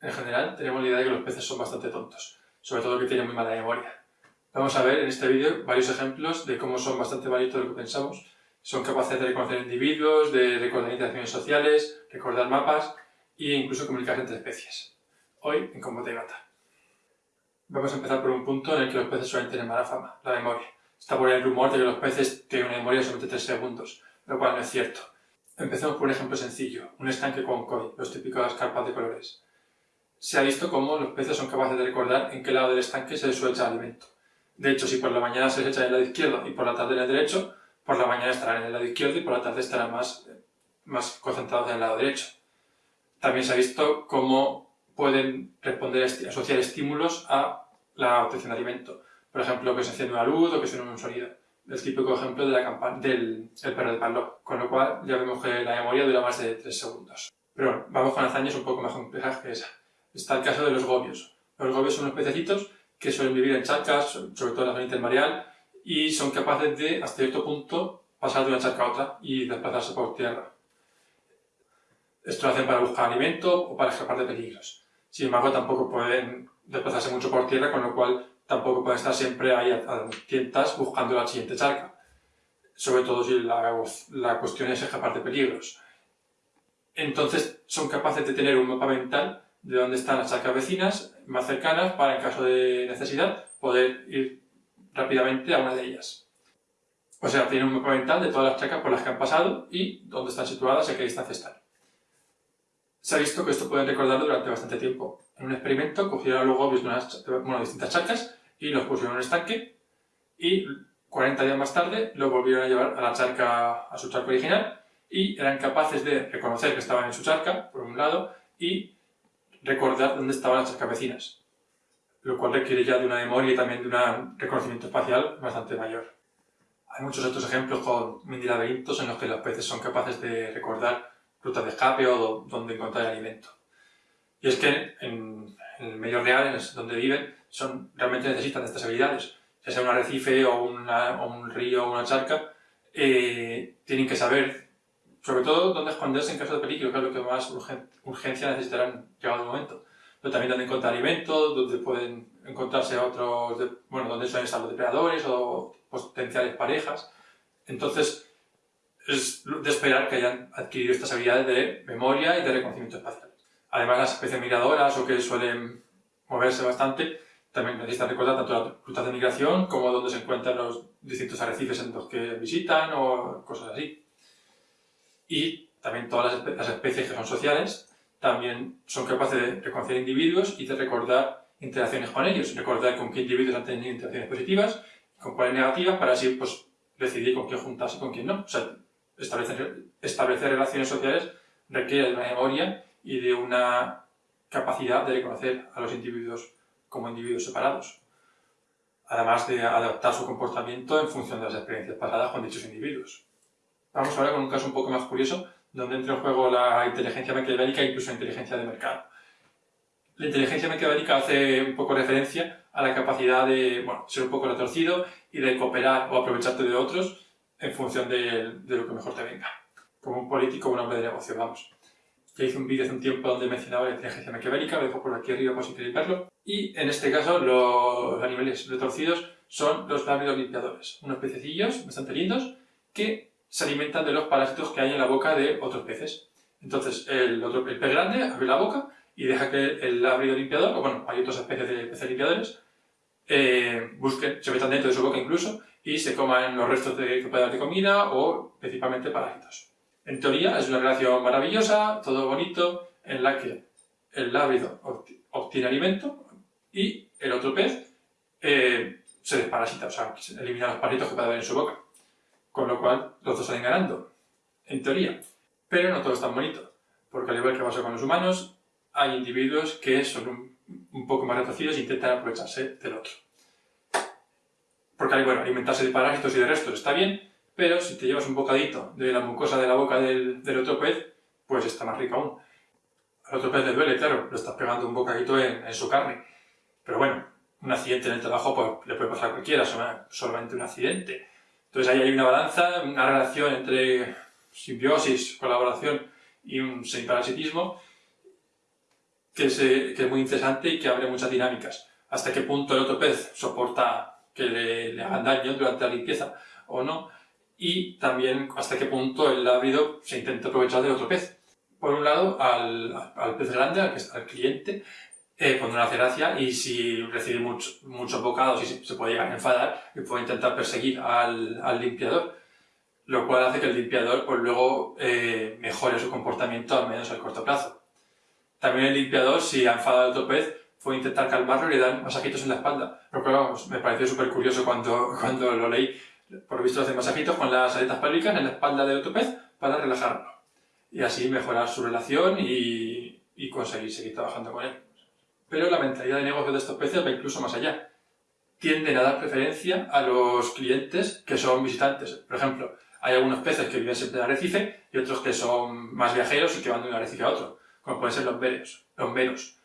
En general, tenemos la idea de que los peces son bastante tontos, sobre todo que tienen muy mala memoria. Vamos a ver en este vídeo varios ejemplos de cómo son bastante varios de lo que pensamos. Son capaces de reconocer individuos, de recordar interacciones sociales, recordar mapas e incluso comunicarse entre especies. Hoy en Combate Gata. Vamos a empezar por un punto en el que los peces suelen tener mala fama, la memoria. Está por ahí el rumor de que los peces tienen una memoria de solamente 3 segundos, lo cual no es cierto. Empecemos por un ejemplo sencillo, un estanque con koi, los típicos carpas de colores. Se ha visto cómo los peces son capaces de recordar en qué lado del estanque se suele echar alimento. De hecho, si por la mañana se les echa en el lado izquierdo y por la tarde en el derecho, por la mañana estarán en el lado izquierdo y por la tarde estarán más, más concentrados en el lado derecho. También se ha visto cómo pueden responder, asociar estímulos a la obtención de alimento. Por ejemplo, que se enciende una luz o que suene un sonido. El típico ejemplo del perro de Pavlov, con lo cual ya vemos que la memoria dura más de 3 segundos. Pero bueno, vamos con hazañas un poco más complejas que esa. Está el caso de los gobios. Los gobios son unos pececitos que suelen vivir en charcas, sobre todo en la zona intermareal, y son capaces de, hasta cierto punto, pasar de una charca a otra y desplazarse por tierra. Esto lo hacen para buscar alimento o para escapar de peligros. Sin embargo, tampoco pueden desplazarse mucho por tierra, con lo cual tampoco pueden estar siempre ahí a, tientas buscando la siguiente charca. Sobre todo si la, la cuestión es escapar de peligros. Entonces, son capaces de tener un mapa mental de dónde están las charcas vecinas más cercanas para, en caso de necesidad, poder ir rápidamente a una de ellas. O sea, tienen un mapa mental de todas las charcas por las que han pasado y dónde están situadas y a qué distancia están. Se ha visto que esto pueden recordarlo durante bastante tiempo. En un experimento cogieron los de unas bueno, distintas charcas y los pusieron en un estanque y 40 días más tarde los volvieron a llevar a la charca, a su charca original y eran capaces de reconocer que estaban en su charca, por un lado, y recordar dónde estaban las charcas vecinas, lo cual requiere ya de una memoria y también de un reconocimiento espacial bastante mayor. Hay muchos otros ejemplos con mini laberintos en los que los peces son capaces de recordar rutas de escape o donde encontrar alimento. Y es que en, el medio real, en donde viven, son, realmente necesitan estas habilidades. Ya sea un arrecife o, un río o una charca, eh, tienen que saber, sobre todo, dónde esconderse en caso de peligro, que es lo que más urgencia necesitarán llegado el momento. Pero también dónde encontrar alimento, donde pueden encontrarse otros, bueno, donde suelen estar los depredadores o potenciales parejas. Entonces, es de esperar que hayan adquirido estas habilidades de memoria y de reconocimiento espacial. Además, las especies migradoras o que suelen moverse bastante también necesitan recordar tanto las rutas de migración como dónde se encuentran los distintos arrecifes en los que visitan o cosas así. Y también todas las especies que son sociales también son capaces de reconocer individuos y de recordar interacciones con ellos, recordar con qué individuos han tenido interacciones positivas, con cuáles negativas, para así pues, decidir con quién juntarse y con quién no. O sea, establecer, establecer relaciones sociales requiere de una memoria y de una capacidad de reconocer a los individuos como individuos separados, además de adaptar su comportamiento en función de las experiencias pasadas con dichos individuos. Vamos ahora con un caso un poco más curioso, donde entra en juego la inteligencia maquiavélica e incluso la inteligencia de mercado. La inteligencia maquiavélica hace un poco referencia a la capacidad de bueno, ser un poco retorcido y de cooperar o aprovecharte de otros en función de, lo que mejor te venga. Como un político o un hombre de negocio, vamos. Ya hice un vídeo hace un tiempo donde mencionaba la inteligencia maquiavélica, lo dejo por aquí arriba por si queréis verlo. Y en este caso los animales retorcidos son los lábidos limpiadores, unos pececillos bastante lindos que se alimentan de los parásitos que hay en la boca de otros peces. Entonces el, otro, el pez grande abre la boca y deja que el lábrido limpiador, o bueno, hay otras especies de peces limpiadores, eh, busquen, se metan dentro de su boca incluso y se coman los restos de que de comida o principalmente parásitos. En teoría es una relación maravillosa, todo bonito, en la que el lábrido obtiene alimento y el otro pez eh, se desparasita, o sea, elimina los parásitos que puede haber en su boca. Con lo cual, los dos salen ganando, en teoría. Pero no todo es tan bonito, porque al igual que pasa con los humanos, hay individuos que son un, poco más retorcidos e intentan aprovecharse del otro. Porque, bueno, alimentarse de parásitos y de restos está bien, pero si te llevas un bocadito de la mucosa de la boca del, otro pez, pues está más rico aún. Al otro pez le duele, claro, lo estás pegando un bocadito en, su carne. Pero bueno, un accidente en el trabajo pues, le puede pasar a cualquiera, solamente un accidente. Entonces ahí hay una balanza, una relación entre simbiosis, colaboración y un semiparasitismo que, se, que es muy interesante y que abre muchas dinámicas. Hasta qué punto el otro pez soporta que le, le hagan daño durante la limpieza o no. Y también hasta qué punto el ábrido se intenta aprovechar del otro pez. Por un lado, al, pez grande, al cliente, eh, cuando una gracia y si recibe muchos bocados y se, puede llegar a enfadar y puede intentar perseguir al, al limpiador, lo cual hace que el limpiador pues luego eh, mejore su comportamiento al menos a corto plazo. También el limpiador, si ha enfadado al otro pez, puede intentar calmarlo y le dan masajitos en la espalda. Lo cual me pareció súper curioso cuando, cuando lo leí. Por lo visto hacen masajitos con las aletas pélvicas en la espalda del otro pez para relajarlo. Y así mejorar su relación y conseguir seguir trabajando con él. Pero la mentalidad de negocio de estos peces va incluso más allá. Tienden a dar preferencia a los clientes que son visitantes. Por ejemplo, hay algunos peces que viven siempre en arrecife y otros que son más viajeros y que van de un arrecife a otro, como pueden ser los veros. Los meros.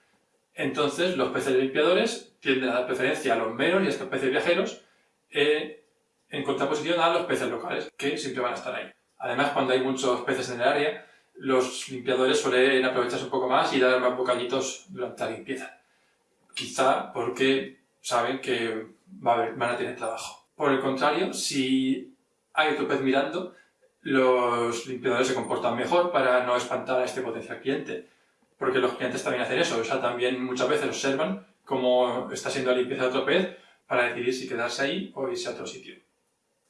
Entonces, los peces limpiadores tienden a dar preferencia a los meros y a estos peces viajeros eh, en contraposición a los peces locales, que siempre van a estar ahí. Además, cuando hay muchos peces en el área, los limpiadores suelen aprovecharse un poco más y dar más bocaditos durante la limpieza. Quizá porque saben que van a tener trabajo. Por el contrario, si hay otro pez mirando, los limpiadores se comportan mejor para no espantar a este potencial cliente. Porque los clientes también hacen eso, o sea, también muchas veces observan cómo está siendo la limpieza de otro pez para decidir si quedarse ahí o irse a otro sitio.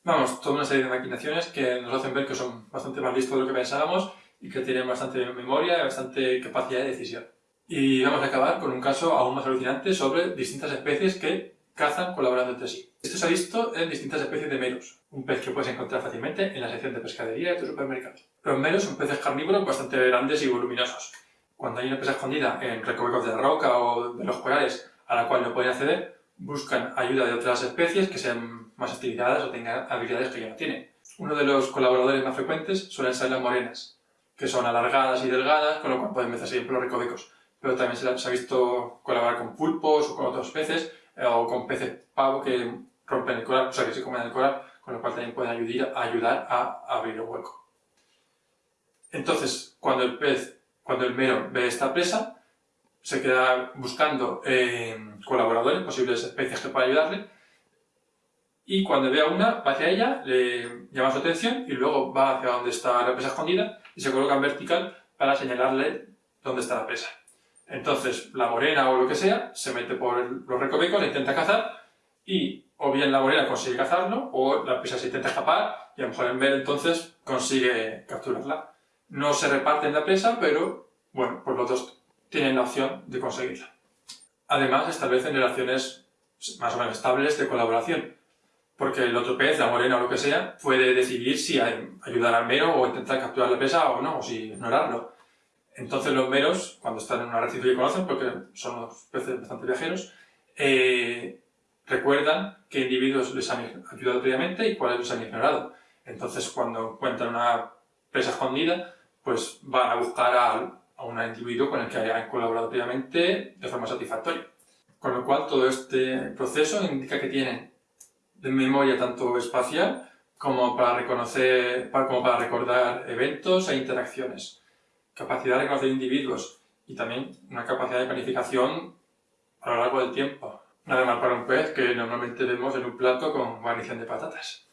Vamos, toda una serie de maquinaciones que nos hacen ver que son bastante más listos de lo que pensábamos y que tienen bastante memoria y bastante capacidad de decisión. Y vamos a acabar con un caso aún más alucinante sobre distintas especies que cazan colaborando entre sí. Esto se ha visto en distintas especies de meros, un pez que puedes encontrar fácilmente en la sección de pescadería de tu supermercado. Los meros son peces carnívoros bastante grandes y voluminosos. Cuando hay una presa escondida en recovecos de la roca o de los corales a la cual no pueden acceder, buscan ayuda de otras especies que sean más estilizadas o tengan habilidades que ya no tienen. Uno de los colaboradores más frecuentes suelen ser las morenas, que son alargadas y delgadas, con lo cual pueden meterse siempre los recovecos. Pero también se, ha visto colaborar con pulpos o con otros peces, eh, o con peces pavo que rompen el coral, o sea que se comen el coral, con lo cual también pueden ayudar, a abrir el hueco. Entonces, cuando el pez, cuando el mero ve esta presa, se queda buscando eh, colaboradores, posibles especies que puedan ayudarle, y cuando vea una, va hacia ella, le llama su atención y luego va hacia donde está la presa escondida y se coloca en vertical para señalarle dónde está la presa. Entonces, la morena o lo que sea, se mete por los recovecos, la intenta cazar y o bien la morena consigue cazarlo o la presa se intenta escapar y a lo mejor en vez entonces consigue capturarla. No se reparten la presa, pero bueno, pues los dos tienen la opción de conseguirla. Además, establecen relaciones más o menos estables de colaboración porque el otro pez, la morena o lo que sea, puede decidir si ayudar al mero o intentar capturar la presa o no, o si ignorarlo. Entonces los meros, cuando están en un arrecife y conocen, porque son los peces bastante viajeros, eh, recuerdan qué individuos les han ayudado previamente y cuáles los han ignorado. Entonces cuando encuentran una presa escondida, pues van a buscar a, a un individuo con el que hayan colaborado previamente de forma satisfactoria. Con lo cual todo este proceso indica que tienen de memoria tanto espacial como para reconocer, como para recordar eventos e interacciones, capacidad de reconocer individuos y también una capacidad de planificación a lo largo del tiempo. Nada más para un pez que normalmente vemos en un plato con guarnición de patatas.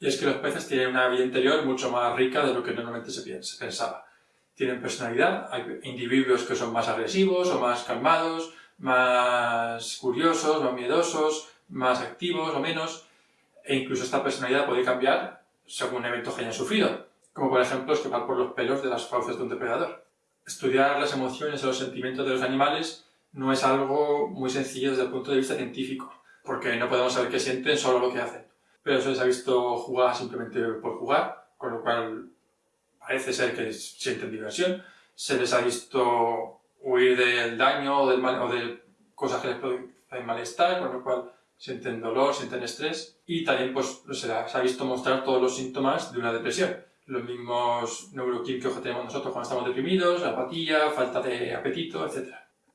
Y es que los peces tienen una vida interior mucho más rica de lo que normalmente se pensaba. Tienen personalidad, hay individuos que son más agresivos o más calmados, más curiosos, más miedosos, más activos o menos, e incluso esta personalidad puede cambiar según eventos que hayan sufrido, como por ejemplo escapar por los pelos de las fauces de un depredador. Estudiar las emociones o los sentimientos de los animales no es algo muy sencillo desde el punto de vista científico, porque no podemos saber qué sienten, solo lo que hacen. Pero se les ha visto jugar simplemente por jugar, con lo cual parece ser que sienten diversión. Se les ha visto huir del daño o, del mal, o de cosas que les pueden malestar, con lo cual sienten dolor, sienten estrés y también pues, se, ha visto mostrar todos los síntomas de una depresión. Los mismos neuroquímicos que tenemos nosotros cuando estamos deprimidos, apatía, falta de apetito, etc.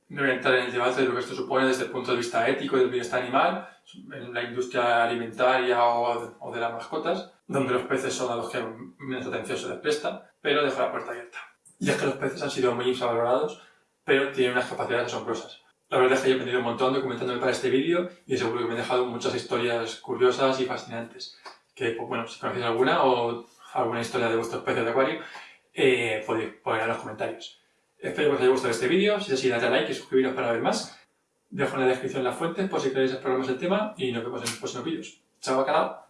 No voy a entrar en el debate de lo que esto supone desde el punto de vista ético y del bienestar animal, en la industria alimentaria o de, las mascotas, donde los peces son a los que menos atención se les presta, pero dejo la puerta abierta. Y es que los peces han sido muy infravalorados pero tienen unas capacidades asombrosas. La verdad es que he aprendido un montón documentándome para este vídeo y seguro que me he dejado muchas historias curiosas y fascinantes. Que, pues, bueno, si conocéis alguna o alguna historia de vuestro especie de acuario, eh, podéis poner en los comentarios. Espero que os haya gustado este vídeo, si es así, dadle a like y suscribiros para ver más. Dejo en la descripción las fuentes por si queréis explorar más el tema y nos vemos en los próximos vídeos. ¡Chao, bacalao!